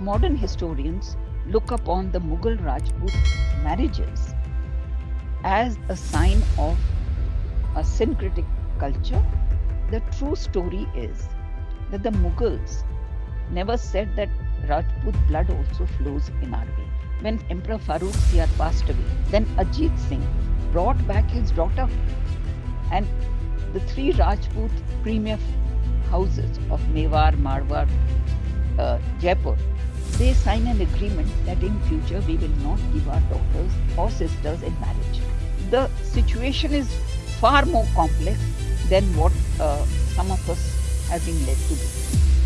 modern historians look upon the Mughal Rajput marriages as a sign of a syncretic culture, the true story is that the Mughals never said that Rajput blood also flows in our veins. When Emperor Farrukh Siyar passed away, then Ajit Singh brought back his daughter and the three Rajput premier houses of Mewar, Marwar, uh, Jaipur, they sign an agreement that in future we will not give our daughters or sisters in marriage. The situation is far more complex than what uh, some of us have been led to believe.